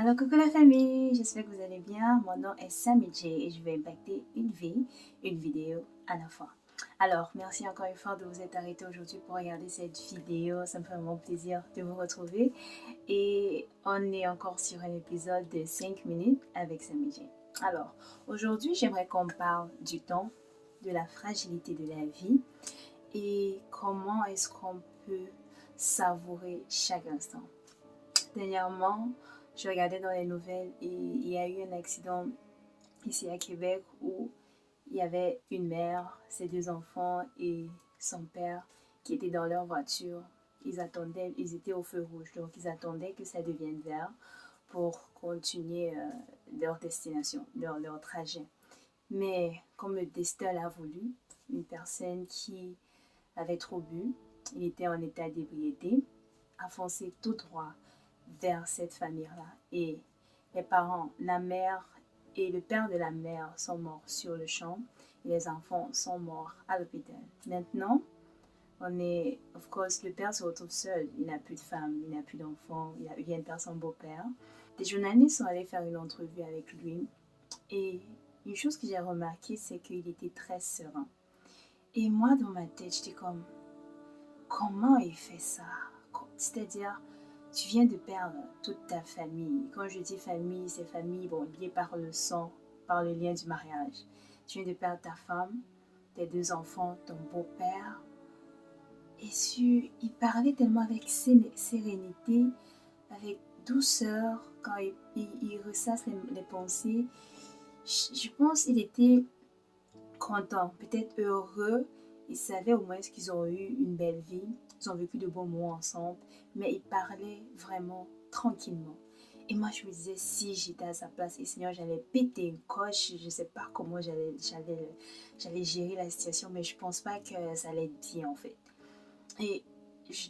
Alors coucou la famille, j'espère que vous allez bien. Mon nom est Sammy et je vais impacter une vie, une vidéo à la fois. Alors merci encore une fois de vous être arrêté aujourd'hui pour regarder cette vidéo. Ça me fait vraiment plaisir de vous retrouver. Et on est encore sur un épisode de 5 minutes avec Sammy. Alors aujourd'hui j'aimerais qu'on parle du temps, de la fragilité de la vie et comment est-ce qu'on peut savourer chaque instant. Dernièrement, je regardais dans les nouvelles et il y a eu un accident ici à Québec où il y avait une mère, ses deux enfants et son père qui étaient dans leur voiture. Ils attendaient, ils étaient au feu rouge, donc ils attendaient que ça devienne vert pour continuer euh, leur destination, leur, leur trajet. Mais comme le destin l'a voulu, une personne qui avait trop bu, il était en état d'ébriété, a foncé tout droit vers cette famille-là. Et les parents, la mère et le père de la mère sont morts sur le champ et les enfants sont morts à l'hôpital. Maintenant, on est, of course, le père se retrouve seul. Il n'a plus de femme, il n'a plus d'enfants, il vient de perdre son beau-père. Des journalistes sont allés faire une entrevue avec lui et une chose que j'ai remarqué, c'est qu'il était très serein. Et moi, dans ma tête, j'étais comme, comment il fait ça? C'est-à-dire, tu viens de perdre toute ta famille. Quand je dis famille, c'est famille, bon, liée par le sang, par le lien du mariage. Tu viens de perdre ta femme, tes deux enfants, ton beau-père. Et tu, il parlait tellement avec sérénité, avec douceur, quand il, ressasse les, pensées. Je, pense qu'il était content, peut-être heureux. Il savait au moins qu'ils ont eu une belle vie ils ont vécu de bons moments ensemble, mais ils parlaient vraiment tranquillement. Et moi, je me disais, si j'étais à sa place, et Seigneur, j'allais péter une coche, je ne sais pas comment j'allais gérer la situation, mais je ne pense pas que ça allait être bien, en fait. Et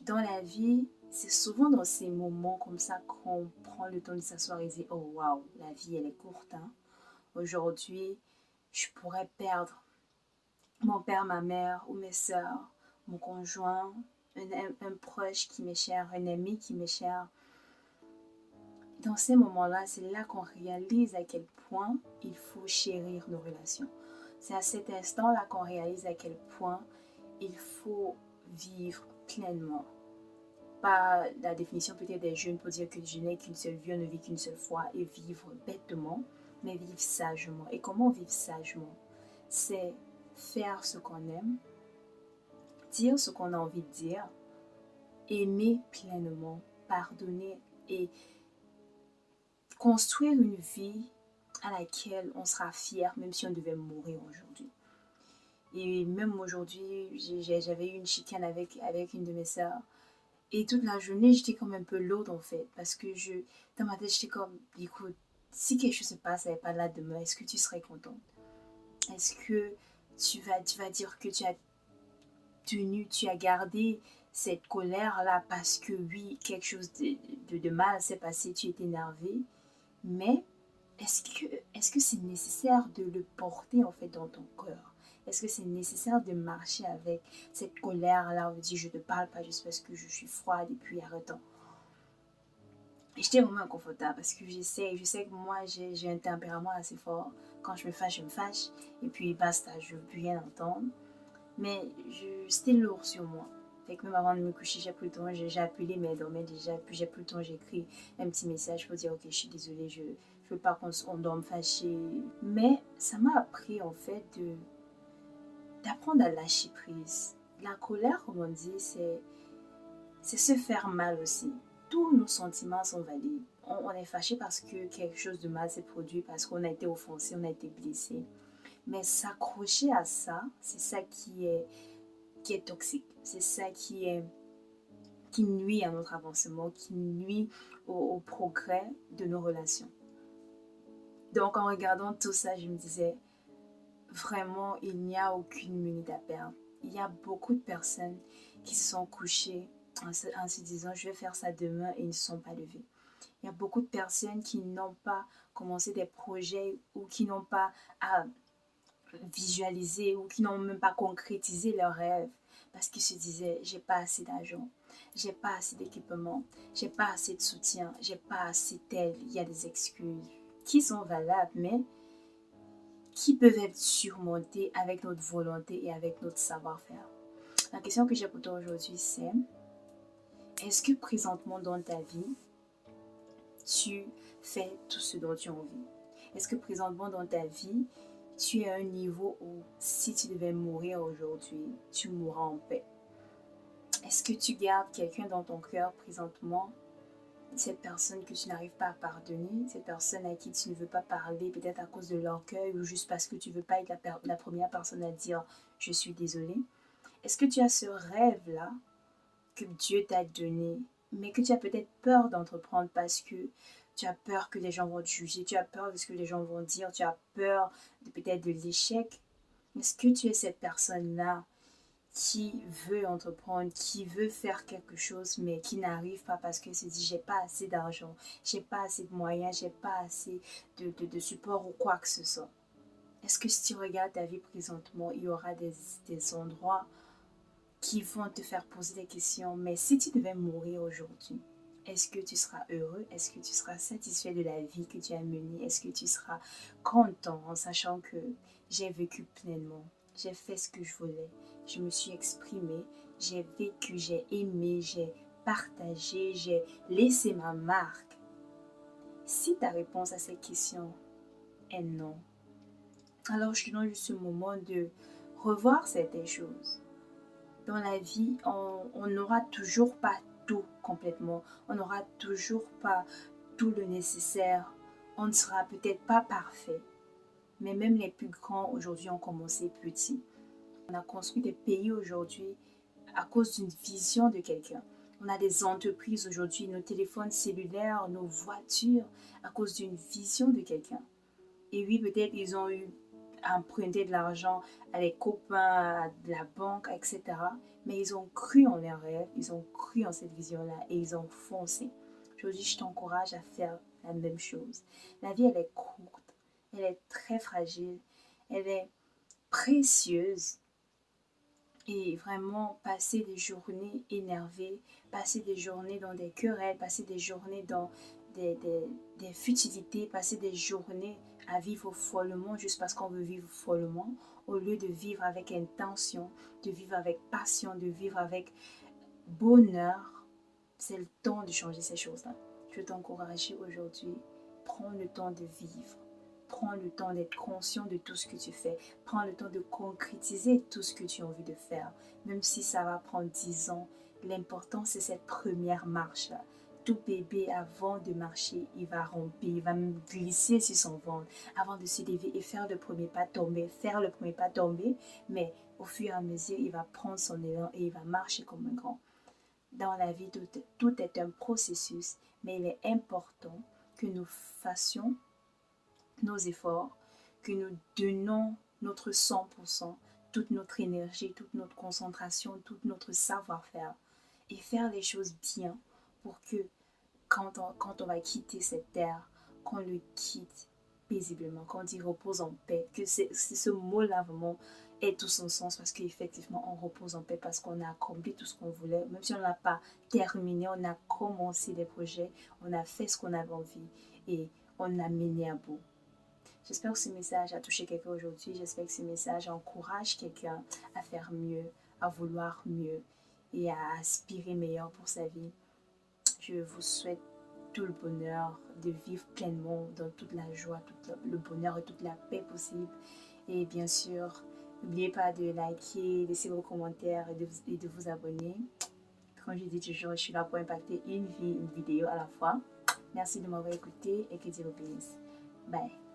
dans la vie, c'est souvent dans ces moments comme ça qu'on prend le temps de s'asseoir et dire, oh waouh, la vie, elle est courte. Hein. Aujourd'hui, je pourrais perdre mon père, ma mère ou mes soeurs, mon conjoint, un, proche qui m'est cher, un ami qui m'est cher. Dans ces moments-là, c'est là, qu'on réalise à quel point il faut chérir nos relations. C'est à cet instant-là qu'on réalise à quel point il faut vivre pleinement. Pas la définition peut-être des jeunes pour dire que je n'ai qu'une seule vie, on ne vit qu'une seule fois et vivre bêtement, mais vivre sagement. Et comment vivre sagement? C'est faire ce qu'on aime, dire ce qu'on a envie de dire, aimer pleinement, pardonner et construire une vie à laquelle on sera fier même si on devait mourir aujourd'hui. Et même aujourd'hui, j'avais eu une chicane avec, avec une de mes sœurs. Et toute la journée, j'étais comme un peu lourde en fait. Parce que je, dans ma tête, j'étais comme, écoute, si quelque chose se passe, elle n'est pas là demain, est-ce que tu serais contente? Est-ce que tu vas, tu vas dire que tu as tenu, tu as gardé cette colère-là parce que oui, quelque chose de, de, mal s'est passé, tu es énervé. Mais est-ce que est-ce c'est nécessaire de le porter en fait dans ton cœur? Est-ce que c'est nécessaire de marcher avec cette colère-là? On dit je ne parle pas juste parce que je suis froide et puis arrêtant. Et j'étais vraiment inconfortable parce que j'essaie, je sais que moi j'ai un tempérament assez fort. Quand je me fâche, je me fâche. Et puis basta, je veux plus rien entendre. Mais c'était lourd sur moi. Fait que même avant de me coucher, j'ai plus le temps, j'ai appelé, mais elle dormait déjà. Puis j'ai plus le temps, j'ai écrit un petit message pour dire Ok, je suis désolée, je ne veux pas qu'on dorme fâché. Mais ça m'a appris en fait d'apprendre à lâcher prise. La colère, comme on dit, c'est se faire mal aussi. Tous nos sentiments sont valides. On, on est fâché parce que quelque chose de mal s'est produit, parce qu'on a été offensé, on a été blessé. Mais s'accrocher à ça, c'est ça qui est, qui est toxique. C'est ça qui, est, qui nuit à notre avancement, qui nuit au, progrès de nos relations. Donc en regardant tout ça, je me disais, vraiment, il n'y a aucune minute à perdre. Il y a beaucoup de personnes qui se sont couchées en se, disant, je vais faire ça demain et ils ne sont pas levés. Il y a beaucoup de personnes qui n'ont pas commencé des projets ou qui n'ont pas visualiser ou qui n'ont même pas concrétisé leurs rêves parce qu'il se disait j'ai pas assez d'argent, j'ai pas assez d'équipement, j'ai pas assez de soutien, j'ai pas assez tel. Il y a des excuses qui sont valables, mais qui peuvent être surmontées avec notre volonté et avec notre savoir-faire. La question que j'ai pour toi aujourd'hui, c'est est-ce que présentement dans ta vie, tu fais tout ce dont tu as envie? Est-ce que présentement dans ta vie, tu es à un niveau où si tu devais mourir aujourd'hui, tu mourras en paix. Est-ce que tu gardes quelqu'un dans ton cœur présentement? Cette personne que tu n'arrives pas à pardonner, cette personne à qui tu ne veux pas parler, peut-être à cause de l'orgueil ou juste parce que tu ne veux pas être la, première personne à dire je suis désolé. Est-ce que tu as ce rêve-là que Dieu t'a donné, mais que tu as peut-être peur d'entreprendre parce que tu as peur que les gens vont te juger, tu as peur de ce que les gens vont dire, tu as peur de peut-être de l'échec. Est-ce que tu es cette personne-là qui veut entreprendre, qui veut faire quelque chose, mais qui n'arrive pas parce que se dit j'ai pas assez d'argent, j'ai pas assez de moyens, j'ai pas assez de, de, support ou quoi que ce soit? Est-ce que si tu regardes ta vie présentement, il y aura des, des endroits qui vont te faire poser des questions, mais si tu devais mourir aujourd'hui, est-ce que tu seras heureux? Est-ce que tu seras satisfait de la vie que tu as menée? Est-ce que tu seras content en sachant que j'ai vécu pleinement? J'ai fait ce que je voulais. Je me suis exprimée. J'ai vécu, j'ai aimé, j'ai partagé, j'ai laissé ma marque. Si ta réponse à cette question est non, alors je te donne juste ce moment de revoir certaines choses. Dans la vie, on n'aura toujours pas complètement. On n'aura toujours pas tout le nécessaire. On ne sera peut-être pas parfait. Mais même les plus grands aujourd'hui ont commencé petit. On a construit des pays aujourd'hui à cause d'une vision de quelqu'un. On a des entreprises aujourd'hui, nos téléphones cellulaires, nos voitures, à cause d'une vision de quelqu'un. Et oui, peut-être ils ont eu emprunté de l'argent à des copains, à de la banque, etc mais ils ont cru en leurs rêves, ils ont cru en cette vision-là et ils ont foncé. Aujourd'hui, je t'encourage à faire la même chose. La vie, elle est courte, elle est très fragile, elle est précieuse. Et vraiment, passer des journées énervées, passer des journées dans des querelles, passer des journées dans des, des, des futilités, passer des journées à vivre follement juste parce qu'on veut vivre follement, au lieu de vivre avec intention, de vivre avec passion, de vivre avec bonheur, c'est le temps de changer ces choses-là. Je t'encourage aujourd'hui, prends le temps de vivre. Prends le temps d'être conscient de tout ce que tu fais. Prends le temps de concrétiser tout ce que tu as envie de faire. Même si ça va prendre 10 ans, l'important c'est cette première marche-là tout bébé, avant de marcher, il va romper, il va glisser sur son ventre avant de se lever et faire le premier pas tomber, faire le premier pas tomber, mais au fur et à mesure, il va prendre son élan et il va marcher comme un grand. Dans la vie, tout, tout est un processus, mais il est important que nous fassions nos efforts, que nous donnons notre 100%, toute notre énergie, toute notre concentration, tout notre savoir-faire et faire les choses bien pour que quand on, quand on va quitter cette terre, qu'on le quitte paisiblement, qu'on dit repose en paix, que c'est ce mot-là vraiment ait tout son sens parce qu'effectivement on repose en paix parce qu'on a accompli tout ce qu'on voulait, même si on n'a pas terminé, on a commencé des projets, on a fait ce qu'on avait envie et on a mené à bout. J'espère que ce message a touché quelqu'un aujourd'hui, j'espère que ce message encourage quelqu'un à faire mieux, à vouloir mieux et à aspirer meilleur pour sa vie. Je vous souhaite tout le bonheur de vivre pleinement dans toute la joie, tout le bonheur et toute la paix possible. Et bien sûr, n'oubliez pas de liker, laisser vos commentaires et de, vous abonner. Comme je dis toujours, je suis là pour impacter une vie, une vidéo à la fois. Merci de m'avoir écouté et que Dieu vous bénisse. Bye.